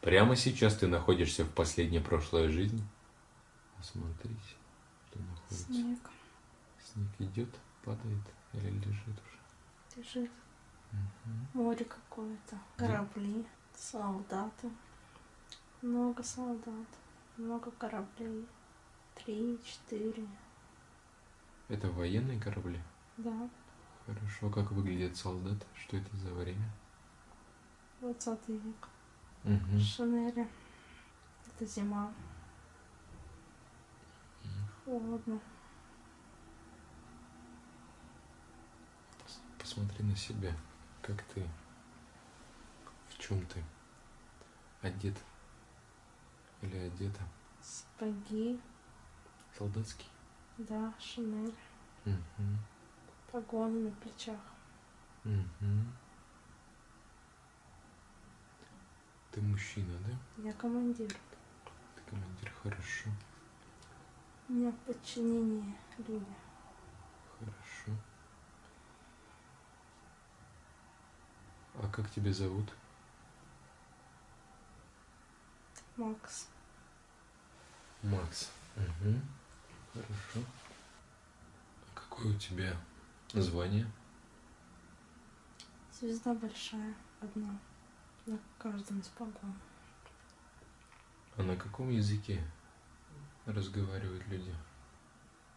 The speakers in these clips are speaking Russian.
Прямо сейчас ты находишься в последней прошлой жизни. Посмотрите, что находится. Снег Снег идет, падает или лежит уже. лежит. Мгм. Море какое-то. Корабли, солдаты. Много солдат. Много кораблей. Три, четыре. Это военные корабли? Да. Хорошо. Как выглядят солдаты? Что это за время? 20 век. Мгм. Шинели. Это зима. Холодно. Посмотри на себя. Как ты? В чем ты? Одет? Или одета? Сапоги. Солдатский? Да, шинель. Мгм. Погоны на плечах. Мгм. Ты мужчина, да? Я командир. Ты командир, хорошо, У меня в подчинении люди. хорошо. А как тебя зовут? Макс. Макс. Угу. Хорошо. А какое у тебя звание? Звезда большая. Одна. На каждом из погон. А на каком языке разговаривают люди?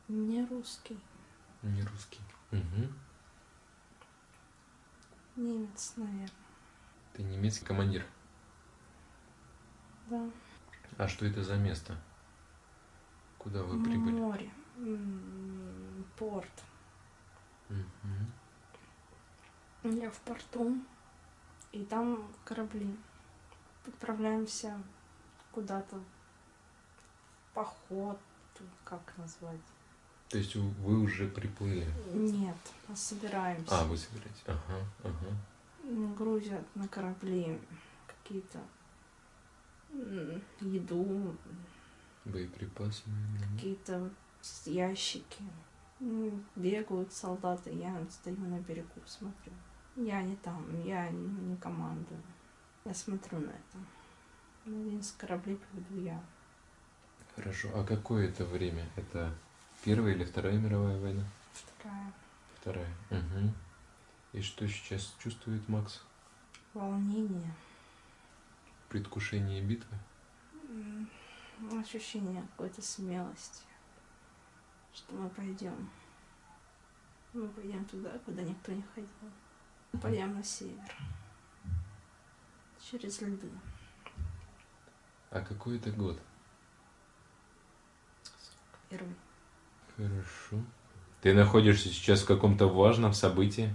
Не русский. Не русский. Угу. Немец, наверное. Ты немецкий командир. Да. А что это за место? Куда вы прибыли? Море. Порт. Мгм. Я в порту. И там корабли. Отправляемся куда-то в поход. Как назвать? То есть вы уже приплыли? Нет, а собираемся. А, вы собираетесь. Ага, ага. Грузят на корабли какие-то еду, Боеприпасы, какие-то ящики. Бегают солдаты, я стою на берегу, смотрю. Я не там, я не командую. Я смотрю на это. На один из кораблей поведу я. Хорошо. А какое это время? Это Первая или Вторая мировая война? Вторая. Вторая. Угу. И что сейчас чувствует Макс? Волнение. Предвкушение битвы? Ощущение какой-то смелости. Что мы пойдем. Мы пойдем туда, куда никто не ходил. Мы пойдем на север. Через льды. А какой это год? Первый. Хорошо. Ты находишься сейчас в каком-то важном событии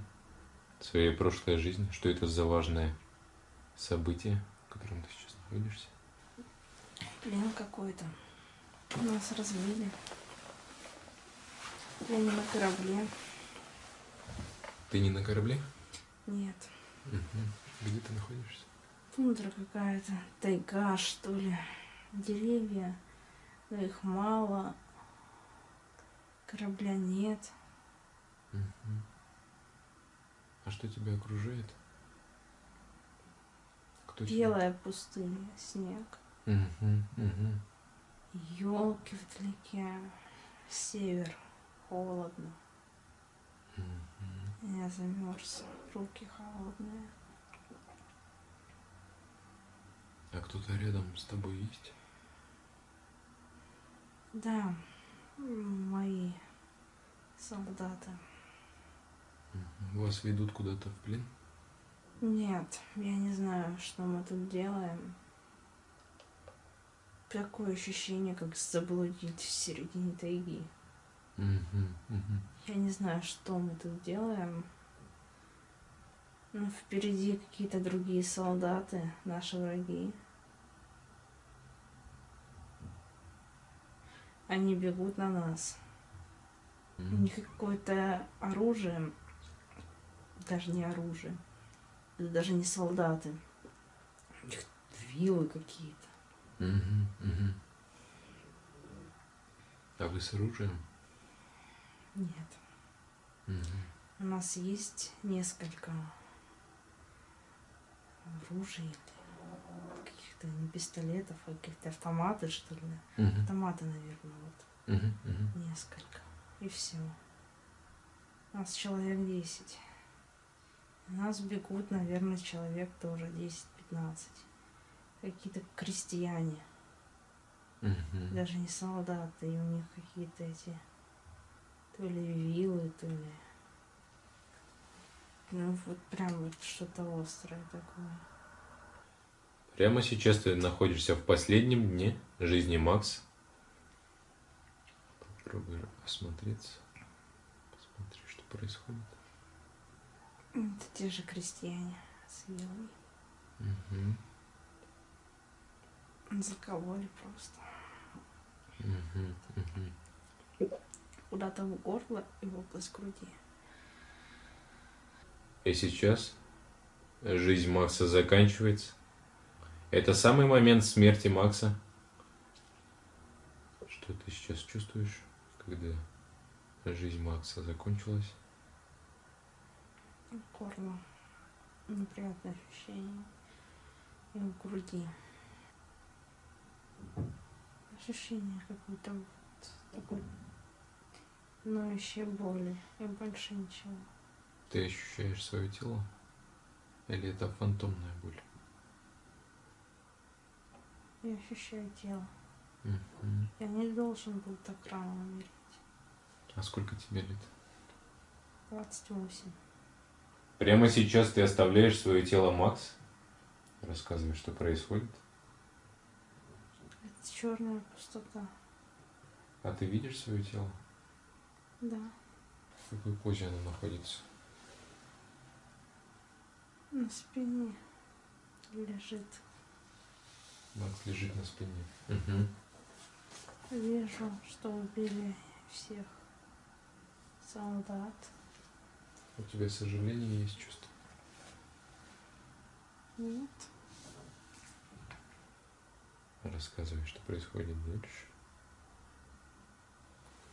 своей прошлой жизни? Что это за важное событие, в котором ты сейчас находишься? Плен какой-то. Нас разбили. Я не на корабле. Ты не на корабле? Нет. Мгм. Где ты находишься? Тундра какая-то. Тайга, что ли. Деревья. Но их мало. Корабля нет. Мгм. А что тебя окружает? Кто тебя- Белая пустыня, снег. Мгм. Елки вдалеке. Север. Холодно. Мгм. Я замерз. Руки холодные. А кто-то рядом с тобой есть? Да, мои солдаты. Вас ведут куда-то в плен? Нет, я не знаю, что мы тут делаем. Такое ощущение, как заблудить в середине тайги. Я не знаю, что мы тут делаем. Но впереди какие-то другие солдаты, наши враги. Они бегут на нас. У них какое-то оружие, даже не оружие, это даже не солдаты. У них вилы какие-то. Мгм, мгм. А вы с оружием? Нет. Мгм. У нас есть несколько оружий каких-то не пистолетов, а каких-то автоматы, что ли. Мгм. Автоматы, наверное, вот. Мгм. Мгм. Несколько. И все. Нас человек 10. Нас бегут, наверное, человек тоже 10-15. Какие-то крестьяне. Мгм. Даже не солдаты. И у них какие-то эти... То ли вилы, то ли... Ну, вот прям вот что-то острое такое. Прямо сейчас ты находишься в последнем дне жизни Макса. Попробуй осмотреться. Посмотри, что происходит. Это те же крестьяне с вилами. Мгм. Закололи просто. Мгм. Мгм. Куда-то в горло и в область груди. И сейчас жизнь Макса заканчивается. Это самый момент смерти Макса. Что ты сейчас чувствуешь, когда жизнь Макса закончилась? Горло. Неприятное ощущение. И в груди. Ощущение какой-то вот такой ноющей боли. И больше ничего. Ты ощущаешь свое тело? Или это фантомная боль? Я ощущаю тело. Мгм. Я не должен был так рано умереть. А сколько тебе лет? 28. Прямо сейчас ты оставляешь свое тело, Макс? Рассказывай, что происходит. Это черная пустота. А ты видишь свое тело? Да. В какой позе оно находится? На спине лежит. Макс лежит на спине. Мгм. Вижу, что убили всех солдат. У тебя сожаление есть чувство? Нет. Рассказывай, что происходит дальше.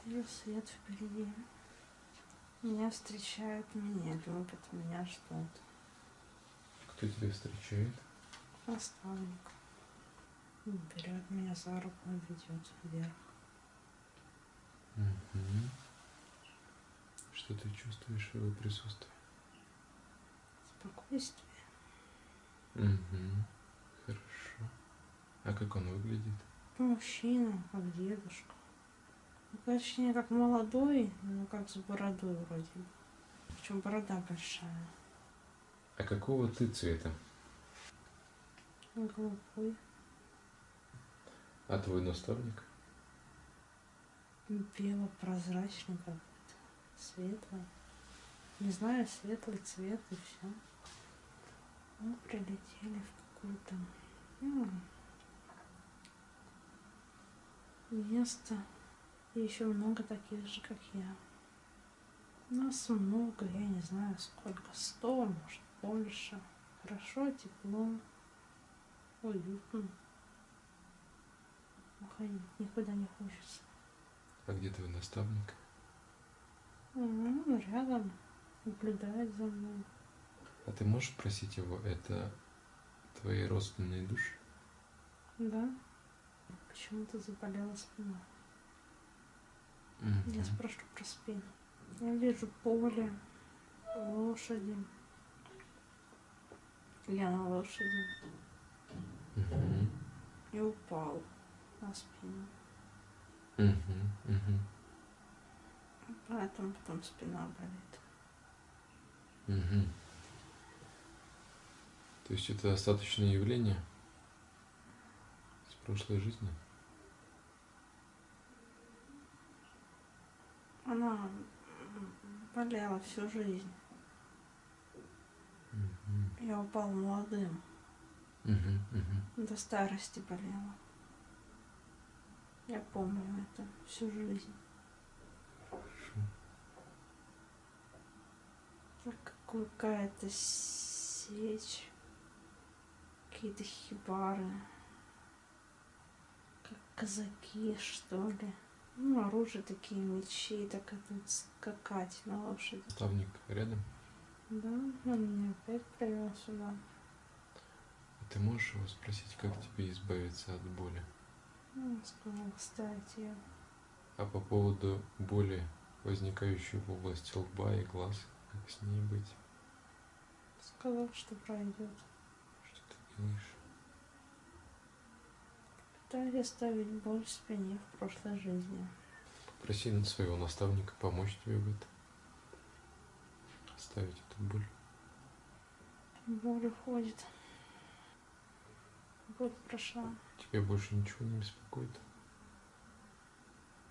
Вижу свет впереди. Меня встречают, меня любят, меня ждут. Кто тебя встречает? Наставник. Берет меня за руку и ведет вверх. Мгм. Что ты чувствуешь в его присутствии? Спокойствие. Угу. Хорошо. А как он выглядит? Мужчина, как дедушка. Ну, точнее, как молодой, но как с бородой вроде. Причем борода большая. А какого ты цвета? Голубой. А твой наставник? Бело-прозрачный какой-то. Светлый. Не знаю, светлый цвет и все. Мы прилетели в какое-то м, место. И еще много таких же, как я. Нас много, я не знаю сколько. Сто, может, больше. Хорошо, тепло, уютно. Уходить никуда не хочется. А где твой наставник? Он рядом, наблюдает за мной. А ты можешь просить его, это твои родственные души? Да? Почему-то заболела спина. Я спрошу про спину. Я вижу поле, лошади. Я на лошади и упал на спину. Поэтому потом спина болит. То есть это остаточное явление с прошлой жизни? Она м, болела всю жизнь. Мгм. Я упал молодым. Мгм. Мгм. До старости болела. Я помню это всю жизнь. Так какая-то сечь, какие-то хибары, как казаки, что ли. Ну, оружие такие, мечи, так это скакать на лошади. Наставник рядом? Да, он меня опять привел сюда. Ты можешь его спросить, как тебе избавиться от боли? Ну, сказал, кстати, я А по поводу боли, возникающей в области лба и глаз, как с ней быть? сказал, что пройдет. Что ты делаешь? Пытаюсь оставить боль в спине в прошлой жизни. Попроси своего наставника помочь тебе в этом. Оставить эту боль. Боль уходит. Боль прошла. Тебя больше ничего не беспокоит?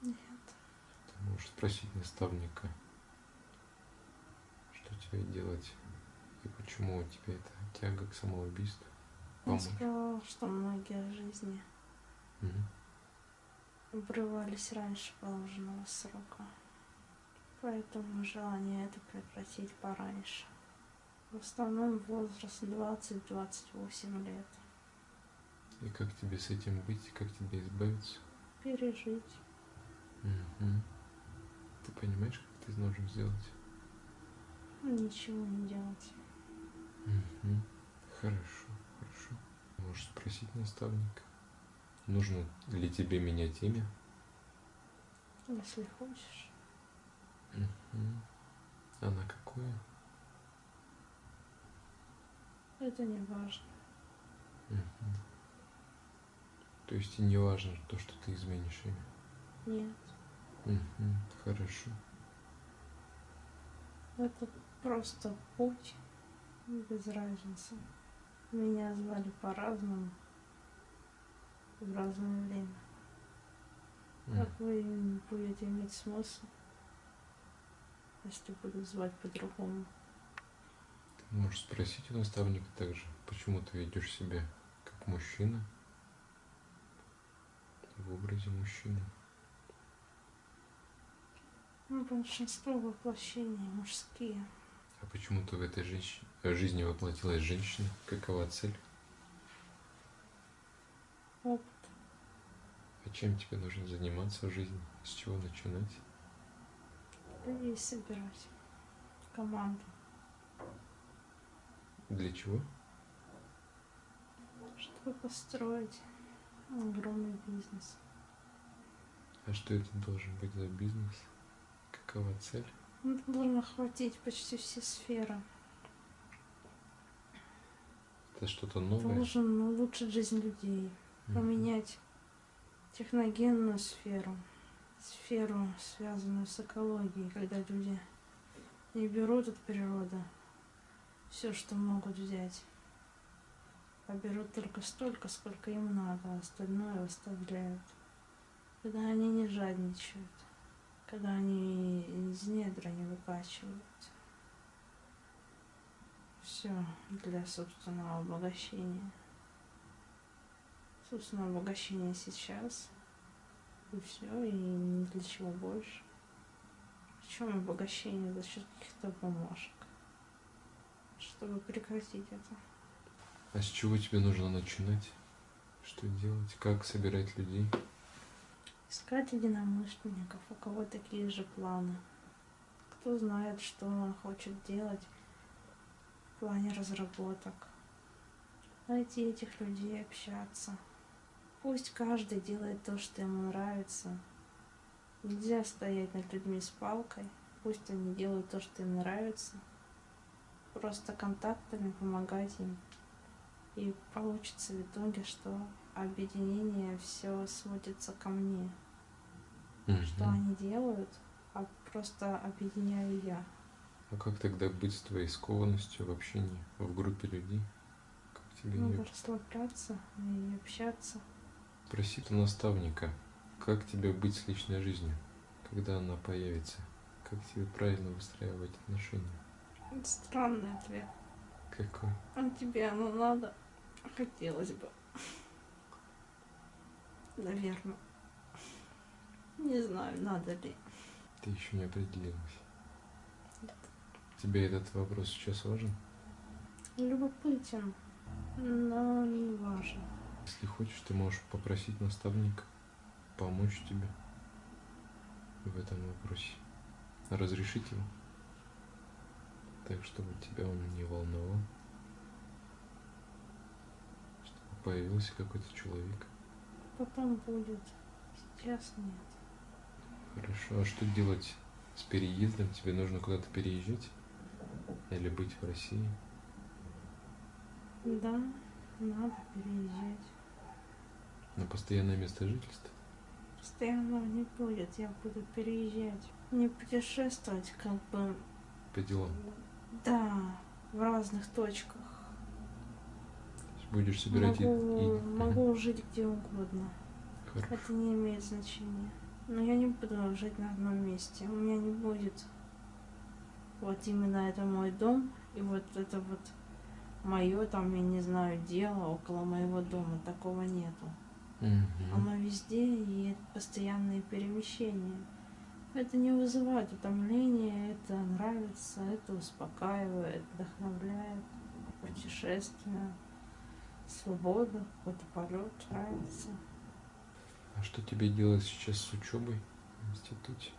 Нет. Ты можешь спросить наставника, что тебе делать и почему у тебя эта тяга к самоубийству. Он Помочь. сказал, что многие жизни Мгм. обрывались раньше положенного срока. Поэтому желание это прекратить пораньше. В основном возраст 20-28 лет. И как тебе с этим быть, как тебе избавиться? Пережить. Мгм. Ты понимаешь, как ты должен сделать? Ничего не делать. Мгм. Хорошо, хорошо. Можешь спросить наставника, нужно ли тебе менять имя? Если хочешь. Мгм. А на какое? Это не важно. Мгм. То есть и не важно то, что ты изменишь имя. Нет. Мгм. Хорошо. Это просто путь. Без разницы. Меня звали по-разному. В разное время. Как вы будете иметь смысл, если буду звать по-другому? Ты можешь спросить у наставника также, почему ты ведешь себя как мужчина в образе мужчины. Ну, большинство воплощений мужские. А почему ты в этой женщ- э, жизни воплотилась женщина? Какова цель? Опыт. Чем тебе нужно заниматься в жизни? С чего начинать? Людей собирать. Команду. Для чего? Чтобы построить огромный бизнес. А что это должен быть за бизнес? Какова цель? Ну, должно охватить почти все сферы. Это что-то новое? Должен улучшить жизнь людей. Поменять техногенную сферу. Сферу, связанную с экологией, когда люди не берут от природы все, что могут взять, а берут только столько, сколько им надо, а остальное оставляют. Когда они не жадничают, когда они из недра не выкачивают. Все для собственного обогащения. Собственное обогащение сейчас. И все, и ни для чего больше. Причем обогащение за счет каких-то бумажек. Чтобы прекратить это. А с чего тебе нужно начинать? Что делать? Как собирать людей? Искать единомышленников, у кого такие же планы. Кто знает, что он хочет делать в плане разработок. Найти этих людей, общаться. Пусть каждый делает то, что ему нравится. Нельзя стоять над людьми с палкой. Пусть они делают то, что им нравится. Просто контактами помогать им. И получится в итоге, что объединение все сводится ко мне. Что Мгм. они делают, а просто объединяю я. А как тогда быть с твоей скованностью в общении, в группе людей? Как тебе Надо ее расслабляться и общаться. Спроси у наставника, как тебе быть с личной жизнью, когда она появится, как тебе правильно выстраивать отношения. Это странный ответ. Какой? А тебе оно надо? Хотелось бы. Наверное. Не знаю, надо ли. Ты еще не определилась. Тебе этот вопрос сейчас важен? Любопытен, но не важен. Если хочешь, ты можешь попросить наставника помочь тебе в этом вопросе. Разрешить его. Так, чтобы тебя он не волновал. появился какой-то человек. Потом будет. Сейчас нет. Хорошо, а что делать с переездом? Тебе нужно куда-то переезжать? Или быть в России? Да, надо переезжать. На постоянное место жительства? Постоянного не будет, я буду переезжать. Не путешествовать, как бы, По делам? да, в разных точках. Будешь собирать могу, и... Могу жить где угодно. Хорошо. Это не имеет значения. Но я не буду жить на одном месте. У меня не будет вот именно это мой дом, и вот это вот мое там, я не знаю, дело около моего дома. Такого нету. Мгм. Оно везде и это постоянные перемещения. Это не вызывает утомления, это нравится, это успокаивает, вдохновляет. Путешествие, свобода, какой-то полет нравится. А что тебе делать сейчас с учебой в институте?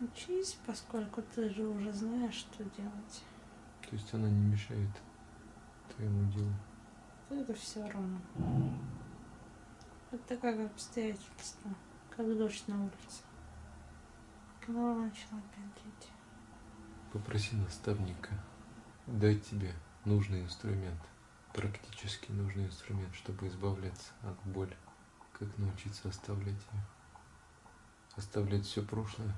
Учись, поскольку ты же уже знаешь, что делать. То есть она не мешает твоему делу? То это все равно. Это как обстоятельства, как дождь на улице. Голова начала опять лить. Попроси наставника дать тебе нужный инструмент, практически нужный инструмент, чтобы избавляться от боли. Как научиться оставлять ее? Оставлять все прошлое,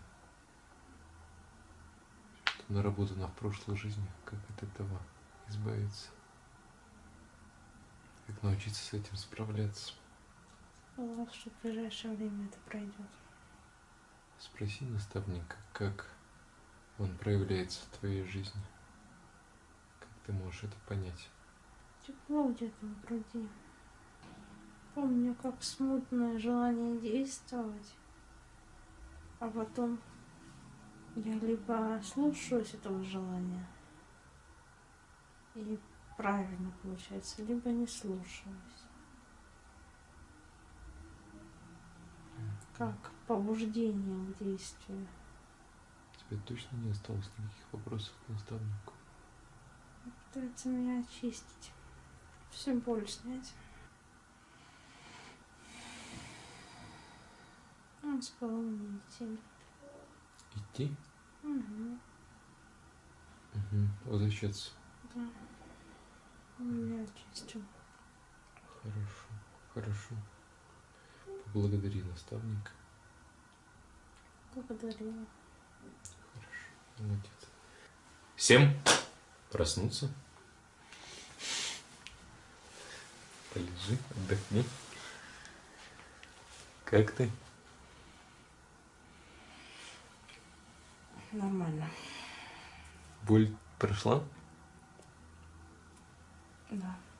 что наработано в прошлой жизни, как от этого избавиться. Как научиться с этим справляться. Сказала, что в ближайшее время это пройдет. Спроси наставника, как он проявляется в твоей жизни. Как ты можешь это понять? Тепло где-то в груди. Помню, как смутное желание действовать, а потом я либо слушаюсь этого желания, и правильно получается, либо не слушаюсь. Как побуждение к действию. Тебе точно не осталось никаких вопросов к наставнику? Пытается меня очистить. Всю боль снять. Он сказал мне идти. Идти? Угу, Угу. Возвращаться. да. Меня очистил. Хорошо, хорошо. Поблагодари наставника. Благодарила. Хорошо, молодец. Всем проснуться. Полежи, отдохни. Как ты? Нормально. Боль прошла? Да.